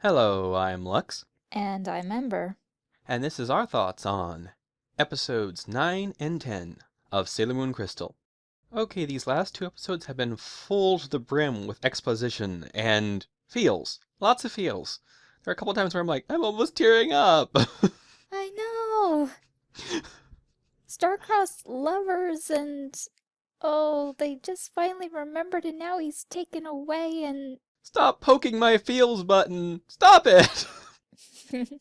Hello, I'm Lux, And I'm Ember. and this is our thoughts on episodes 9 and 10 of Sailor Moon Crystal. Okay, these last two episodes have been full to the brim with exposition and feels. Lots of feels. There are a couple times where I'm like, I'm almost tearing up. I know! Starcross lovers and... Oh, they just finally remembered and now he's taken away and... Stop poking my feels button. Stop it.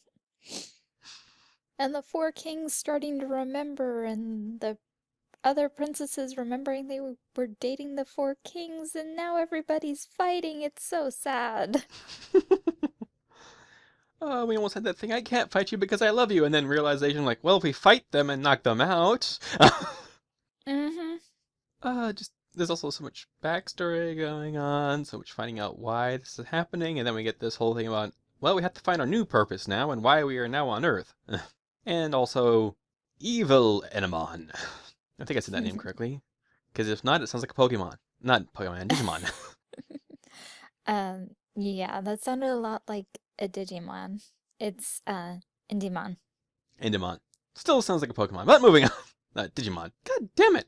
and the four kings starting to remember and the other princesses remembering they were dating the four kings and now everybody's fighting. It's so sad. oh, we almost had that thing. I can't fight you because I love you. And then realization like, well, if we fight them and knock them out. mm-hmm. Uh, just there's also so much backstory going on, so much finding out why this is happening, and then we get this whole thing about, well, we have to find our new purpose now and why we are now on Earth. and also, Evil Enemon. I think I said that name correctly. Because if not, it sounds like a Pokemon. Not Pokemon, Digimon. um, yeah, that sounded a lot like a Digimon. It's, uh, Indimon. Indimon. Still sounds like a Pokemon, but moving on. Not Digimon. God damn it!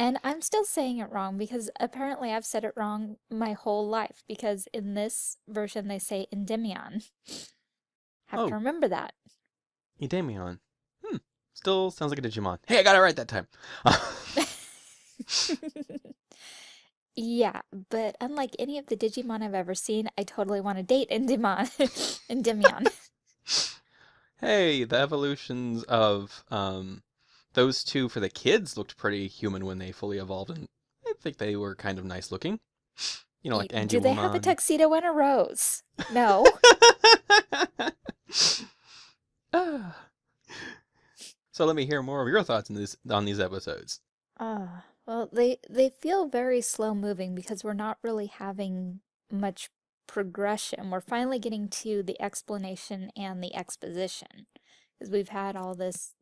And I'm still saying it wrong because apparently I've said it wrong my whole life because in this version they say Endymion. Have Oh. to remember that. Idemion. Hmm. Still sounds like a Digimon. Hey, I got it right that time. yeah, but unlike any of the Digimon I've ever seen, I totally want to date Endymon. Endymion. hey, the evolutions of um, those two for the kids looked pretty human when they fully evolved, and I think they were kind of nice looking. You know, like Angie Do they have a tuxedo and a rose? No. So let me hear more of your thoughts on this on these episodes. Ah, well, they they feel very slow moving because we're not really having much progression. We're finally getting to the explanation and the exposition because we've had all this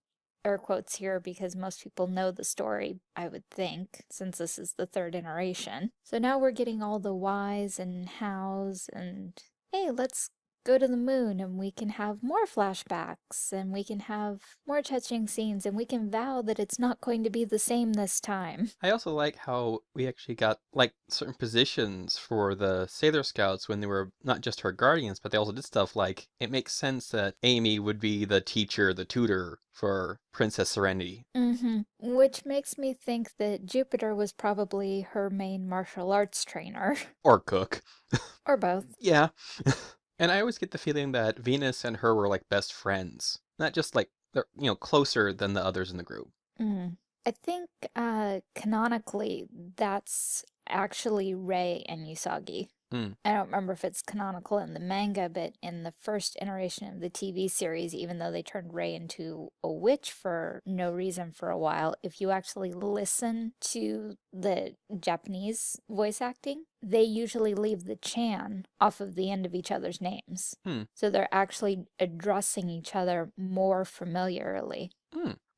air quotes here because most people know the story, I would think, since this is the third iteration. So now we're getting all the whys and hows and hey, let's go to the moon and we can have more flashbacks and we can have more touching scenes and we can vow that it's not going to be the same this time. I also like how we actually got like certain positions for the Sailor Scouts when they were not just her guardians, but they also did stuff like it makes sense that Amy would be the teacher, the tutor for Princess Serenity. Mm-hmm. Which makes me think that Jupiter was probably her main martial arts trainer. Or cook. or both. Yeah. And I always get the feeling that Venus and her were like best friends. Not just like they're you know, closer than the others in the group. Mm. I think uh, canonically that's actually Rei and Usagi. Hmm. I don't remember if it's canonical in the manga, but in the first iteration of the TV series, even though they turned Rei into a witch for no reason for a while, if you actually listen to the Japanese voice acting, they usually leave the Chan off of the end of each other's names. Hmm. So they're actually addressing each other more familiarly.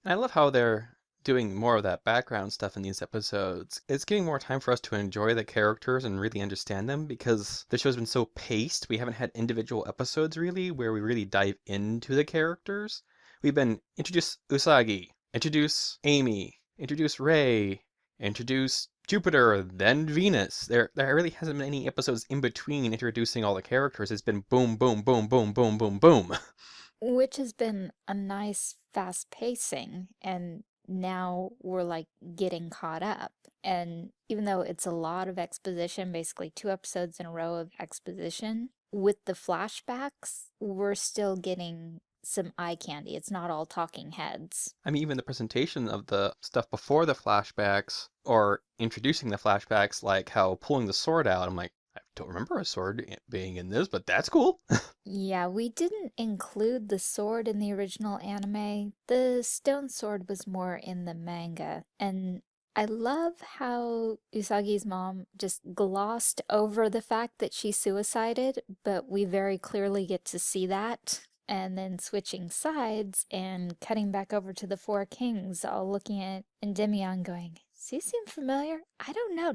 I love how they're doing more of that background stuff in these episodes. It's giving more time for us to enjoy the characters and really understand them because the show's been so paced. We haven't had individual episodes really where we really dive into the characters. We've been introduce Usagi, introduce Amy, introduce Ray, introduce Jupiter, then Venus. There there really hasn't been any episodes in between introducing all the characters. It's been boom, boom, boom, boom, boom, boom, boom. Which has been a nice fast pacing and now we're like getting caught up. And even though it's a lot of exposition, basically two episodes in a row of exposition, with the flashbacks, we're still getting some eye candy. It's not all talking heads. I mean, even the presentation of the stuff before the flashbacks or introducing the flashbacks, like how pulling the sword out, I'm like, don't remember a sword being in this, but that's cool. Yeah, we didn't include the sword in the original anime. The stone sword was more in the manga. And I love how Usagi's mom just glossed over the fact that she suicided, but we very clearly get to see that. And then switching sides and cutting back over to the Four Kings, all looking at Endymion going, Does he seem familiar? I don't know.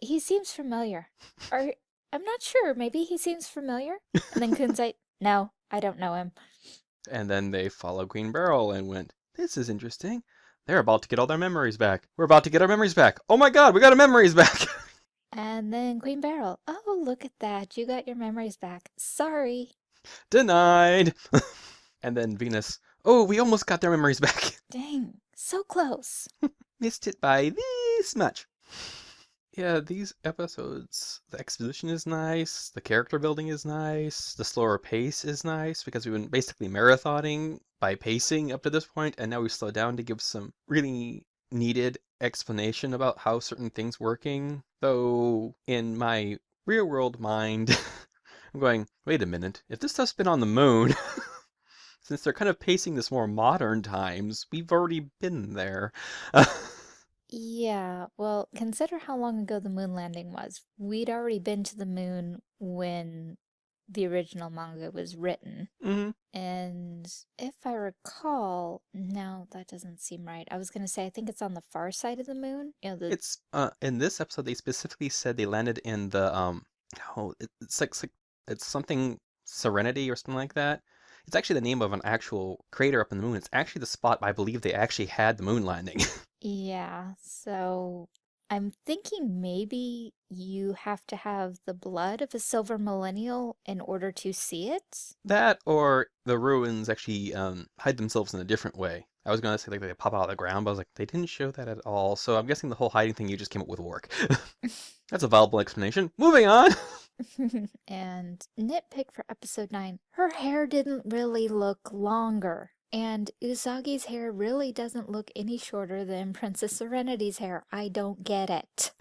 He seems familiar. Are I'm not sure. Maybe he seems familiar. And then Kunzite, no, I don't know him. And then they followed Queen Beryl and went, This is interesting. They're about to get all their memories back. We're about to get our memories back. Oh my god, we got our memories back! And then Queen Beryl, oh, look at that. You got your memories back. Sorry. Denied! and then Venus, Oh, we almost got their memories back. Dang, so close. Missed it by this much. Yeah, these episodes, the exposition is nice, the character building is nice, the slower pace is nice because we've been basically marathoning by pacing up to this point, and now we slow down to give some really needed explanation about how certain things working. Though in my real world mind, I'm going, wait a minute, if this stuff's been on the moon, since they're kind of pacing this more modern times, we've already been there. Yeah, well, consider how long ago the moon landing was. We'd already been to the moon when the original manga was written. hmm And if I recall, no, that doesn't seem right. I was gonna say, I think it's on the far side of the moon. You know, the It's uh in this episode they specifically said they landed in the um oh it- it's like, it's like it's something Serenity or something like that. It's actually the name of an actual crater up in the moon. It's actually the spot I believe they actually had the moon landing. Yeah, so I'm thinking maybe you have to have the blood of a silver millennial in order to see it. That or the ruins actually um hide themselves in a different way. I was gonna say like they pop out of the ground, but I was like, they didn't show that at all. So I'm guessing the whole hiding thing you just came up with work. That's a viable explanation. Moving on. And nitpick for episode 9, her hair didn't really look longer. And Usagi's hair really doesn't look any shorter than Princess Serenity's hair. I don't get it.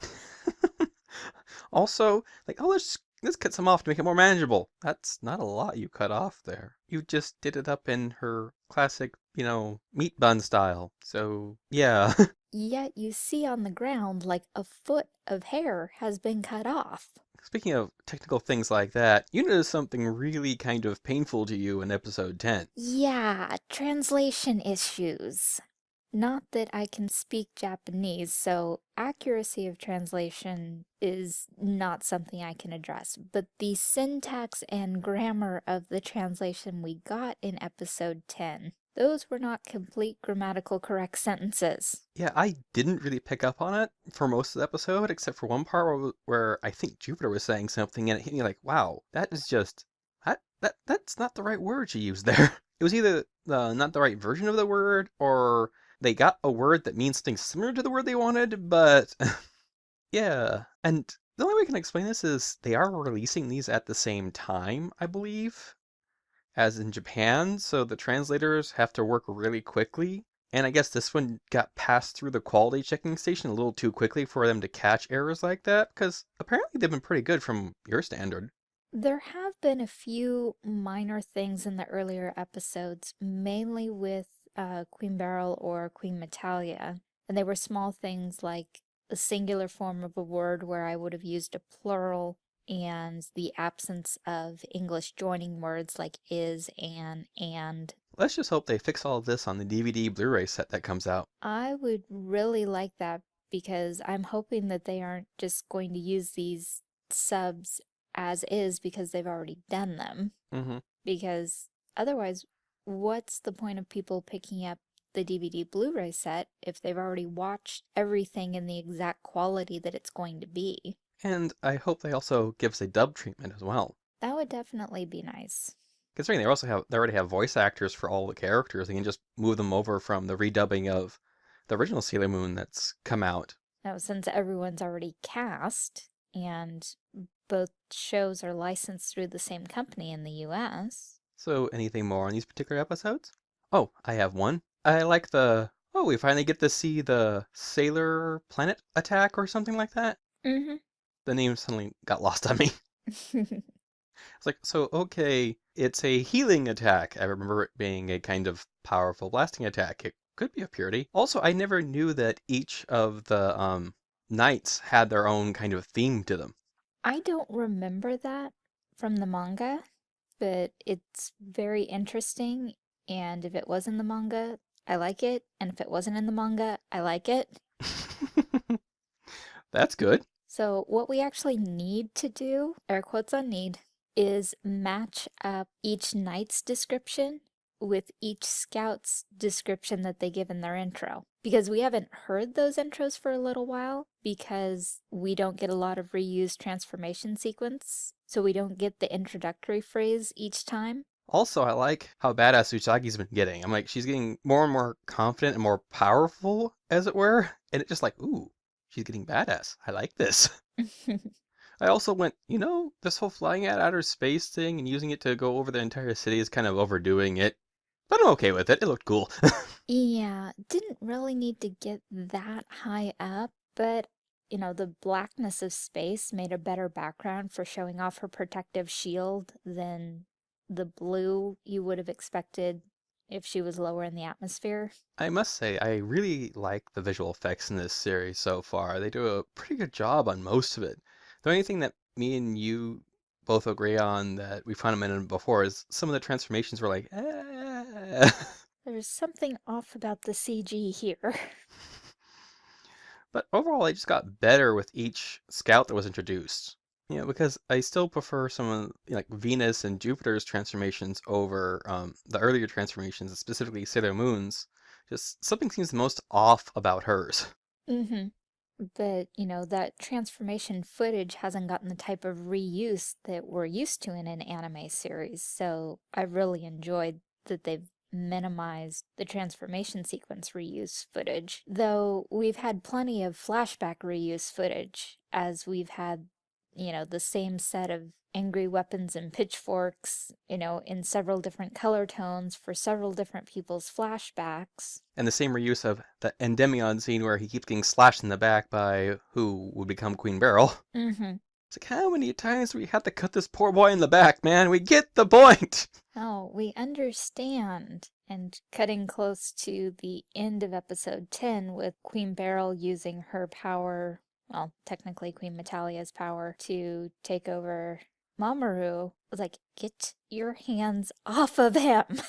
Also, like, oh, let's let's cut some off to make it more manageable. That's not a lot you cut off there. You just did it up in her classic, you know, meat bun style. So, yeah. Yet you see on the ground like a foot of hair has been cut off. Speaking of technical things like that, you noticed something really kind of painful to you in episode 10. Yeah, translation issues. Not that I can speak Japanese, so accuracy of translation is not something I can address, but the syntax and grammar of the translation we got in episode 10, those were not complete grammatical correct sentences. Yeah, I didn't really pick up on it for most of the episode, except for one part where, where I think Jupiter was saying something and it hit me like, wow, that is just, that, that that's not the right word she used there. It was either uh, not the right version of the word or they got a word that means something similar to the word they wanted, but yeah. And the only way I can explain this is they are releasing these at the same time, I believe, as in Japan, so the translators have to work really quickly. And I guess this one got passed through the quality checking station a little too quickly for them to catch errors like that, because apparently they've been pretty good from your standard. There have been a few minor things in the earlier episodes, mainly with uh, Queen Beryl or Queen Metalia, and they were small things like a singular form of a word where I would have used a plural and the absence of English joining words like is, and and. Let's just hope they fix all of this on the DVD Blu-ray set that comes out. I would really like that because I'm hoping that they aren't just going to use these subs as is because they've already done them. Mm -hmm. Because otherwise, what's the point of people picking up the DVD Blu-ray set if they've already watched everything in the exact quality that it's going to be? And I hope they also give us a dub treatment as well. That would definitely be nice. Considering they also have they already have voice actors for all the characters, they can just move them over from the redubbing of the original Sailor Moon that's come out. Now, since everyone's already cast and both shows are licensed through the same company in the US, So anything more on these particular episodes? Oh, I have one. I like the oh, we finally get to see the Sailor Planet attack or something like that. mm-hmm. The name suddenly got lost on me. It's like, so okay, it's a healing attack. I remember it being a kind of powerful blasting attack. It could be a purity. Also, I never knew that each of the um knights had their own kind of theme to them. I don't remember that from the manga, but it's very interesting. And if it was in the manga, I like it. And if it wasn't in the manga, I like it. That's good. So what we actually need to do, air quotes on need, is match up each knight's description with each scout's description that they give in their intro. Because we haven't heard those intros for a little while because we don't get a lot of reused transformation sequence, so we don't get the introductory phrase each time. Also, I like how badass Usagi's been getting. I'm like, she's getting more and more confident and more powerful, as it were. And it just like, ooh, she's getting badass. I like this. I also went, you know, this whole flying at outer space thing and using it to go over the entire city is kind of overdoing it. But I'm okay with it. It looked cool. Yeah, didn't really need to get that high up, but you know, the blackness of space made a better background for showing off her protective shield than the blue you would have expected if she was lower in the atmosphere. I must say, I really like the visual effects in this series so far. They do a pretty good job on most of it. The only thing that me and you both agree on that we found a minute before is some of the transformations were like, eh. There's something off about the CG here. But overall, I just got better with each scout that was introduced. Know, because I still prefer some of like Venus and Jupiter's transformations over um, the earlier transformations, specifically Sailor Moon's. Just something seems the most off about hers. Mm-hmm. But, you know, that transformation footage hasn't gotten the type of reuse that we're used to in an anime series, so I really enjoyed that they've minimized the transformation sequence reuse footage, though we've had plenty of flashback reuse footage, as we've had, you know, the same set of angry weapons and pitchforks, you know, in several different color tones for several different people's flashbacks. And the same reuse of the Endymion scene where he keeps getting slashed in the back by who would become Queen Beryl. Mm-hmm. It's like, how many times do we have to cut this poor boy in the back, man? We get the point! Oh, we understand. And cutting close to the end of episode 10 with Queen Beryl using her power, well, technically Queen Metalia's power, to take over Mamoru, was like, get your hands off of him.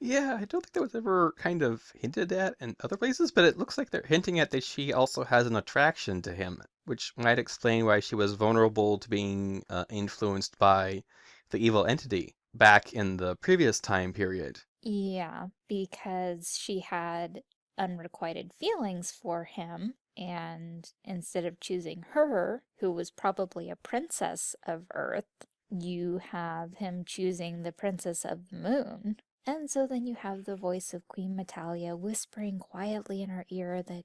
Yeah, I don't think that was ever kind of hinted at in other places, but it looks like they're hinting at that she also has an attraction to him, which might explain why she was vulnerable to being uh, influenced by the evil entity back in the previous time period. Yeah, because she had unrequited feelings for him, and instead of choosing her, who was probably a princess of Earth, you have him choosing the princess of the moon. And so then you have the voice of Queen Metalia whispering quietly in her ear that,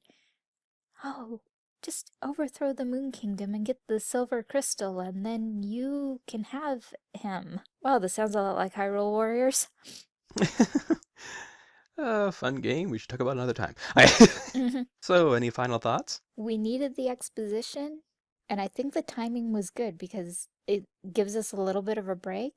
oh, just overthrow the Moon Kingdom and get the Silver Crystal, and then you can have him. Wow, this sounds a lot like Hyrule Warriors. uh, fun game. We should talk about another time. Mm-hmm. so, any final thoughts? We needed the exposition, and I think the timing was good because it gives us a little bit of a break.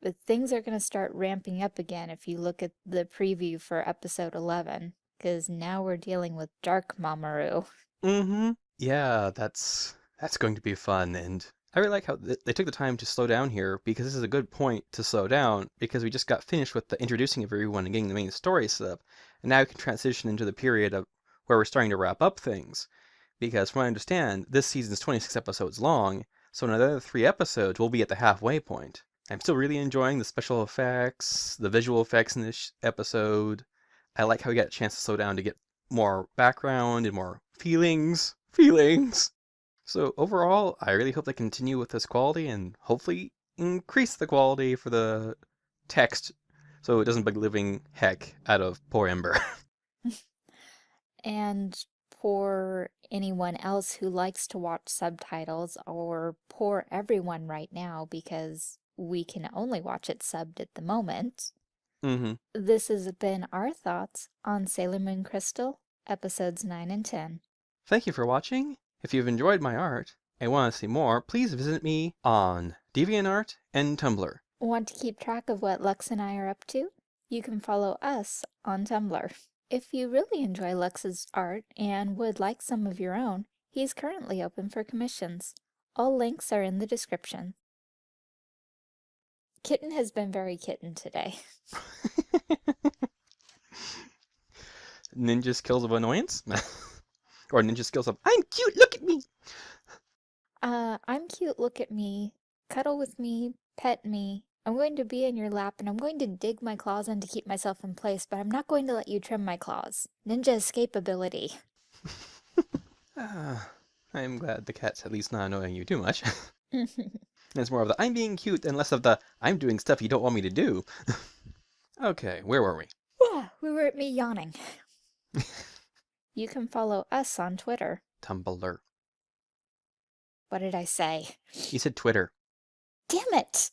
But things are going to start ramping up again if you look at the preview for episode 11, because now we're dealing with Dark Mamoru. Mm-hmm. Yeah, that's that's going to be fun, and I really like how th they took the time to slow down here because this is a good point to slow down because we just got finished with the introducing of everyone and getting the main story set up, and now we can transition into the period of where we're starting to wrap up things. Because from what I understand, this season's 26 episodes long, so in another three episodes, we'll be at the halfway point. I'm still really enjoying the special effects, the visual effects in this episode. I like how we got a chance to slow down to get more background and more feelings. Feelings! So overall, I really hope they continue with this quality and hopefully increase the quality for the text so it doesn't bug living heck out of poor Ember. and poor anyone else who likes to watch subtitles or poor everyone right now because we can only watch it subbed at the moment. Mm-hmm. This has been our thoughts on Sailor Moon Crystal, episodes 9 and 10. Thank you for watching. If you've enjoyed my art and want to see more, please visit me on DeviantArt and Tumblr. Want to keep track of what Lux and I are up to? You can follow us on Tumblr. If you really enjoy Lux's art and would like some of your own, he's currently open for commissions. All links are in the description. Kitten has been very kitten today. Ninjas Kills of annoyance? Or ninja skills of I'm cute, look at me. Uh, I'm cute, look at me, cuddle with me, pet me. I'm going to be in your lap and I'm going to dig my claws in to keep myself in place, but I'm not going to let you trim my claws. Ninja escape ability. Ah, I'm glad the cat's at least not annoying you too much. it's more of the I'm being cute and less of the I'm doing stuff you don't want me to do. okay, where were we? We were at me yawning. You can follow us on Twitter. Tumblr. What did I say? You said Twitter. Damn it!